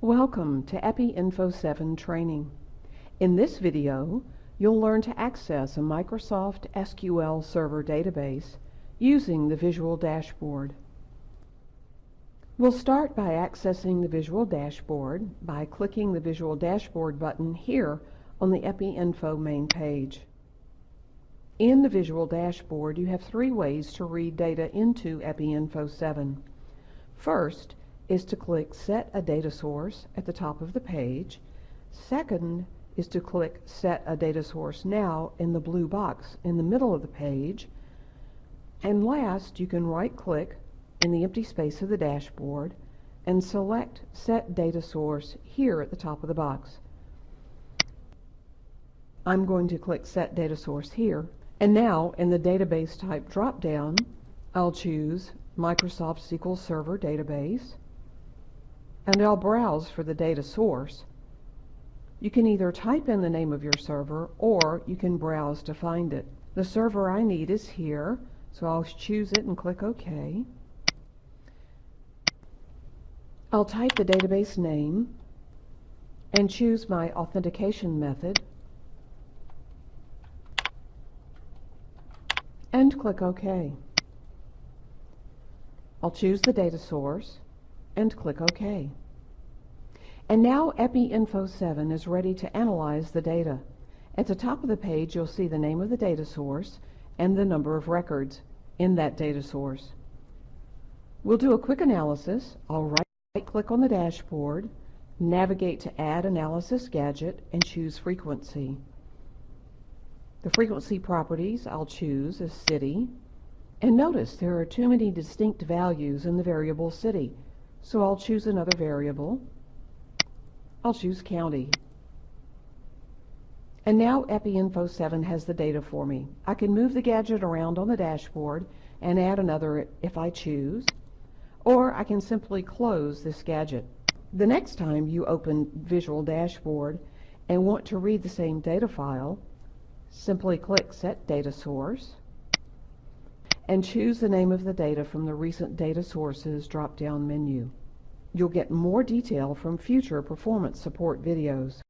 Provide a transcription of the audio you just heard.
Welcome to EPI Info 7 training. In this video, you'll learn to access a Microsoft SQL Server database using the Visual Dashboard. We'll start by accessing the Visual Dashboard by clicking the Visual Dashboard button here on the EPI Info main page. In the Visual Dashboard, you have three ways to read data into EPI Info 7. First is to click Set a Data Source at the top of the page. Second is to click Set a Data Source Now in the blue box in the middle of the page. And last, you can right-click in the empty space of the dashboard and select Set Data Source here at the top of the box. I'm going to click Set Data Source here. And now, in the Database Type drop-down, I'll choose Microsoft SQL Server Database, and I'll browse for the data source. You can either type in the name of your server, or you can browse to find it. The server I need is here, so I'll choose it and click OK. I'll type the database name and choose my authentication method and click OK. I'll choose the data source and click OK. And now EPI Info 7 is ready to analyze the data. At the top of the page you'll see the name of the data source and the number of records in that data source. We'll do a quick analysis. I'll right click on the dashboard, navigate to Add Analysis Gadget, and choose Frequency. The frequency properties I'll choose is City, and notice there are too many distinct values in the variable city, so I'll choose another variable. I'll choose county. And now EpiInfo 7 has the data for me. I can move the gadget around on the dashboard and add another if I choose, or I can simply close this gadget. The next time you open Visual Dashboard and want to read the same data file, simply click Set Data Source, and choose the name of the data from the Recent Data Sources drop-down menu. You'll get more detail from future performance support videos.